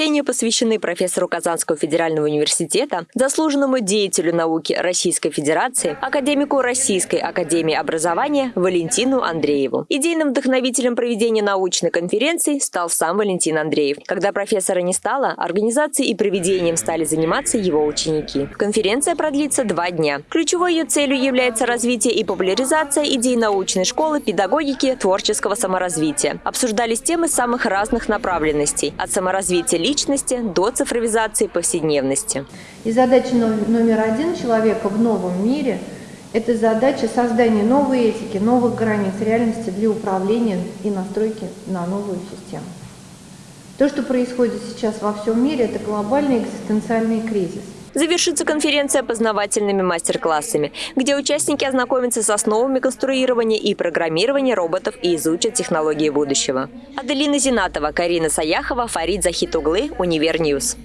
чтения посвящены профессору Казанского федерального университета, заслуженному деятелю науки Российской Федерации, академику Российской академии образования Валентину Андрееву. Идейным вдохновителем проведения научной конференции стал сам Валентин Андреев. Когда профессора не стало, организацией и проведением стали заниматься его ученики. Конференция продлится два дня. Ключевой ее целью является развитие и популяризация идей научной школы, педагогики, творческого саморазвития. Обсуждались темы самых разных направленностей – от саморазвития личности до цифровизации повседневности. И задача номер один человека в новом мире – это задача создания новой этики, новых границ реальности для управления и настройки на новую систему. То, что происходит сейчас во всем мире, это глобальный экзистенциальный кризис. Завершится конференция познавательными мастер-классами, где участники ознакомятся с основами конструирования и программирования роботов и изучат технологии будущего. Аделина Зинатова, Карина Саяхова, Фарид Захитуглы, Univer News.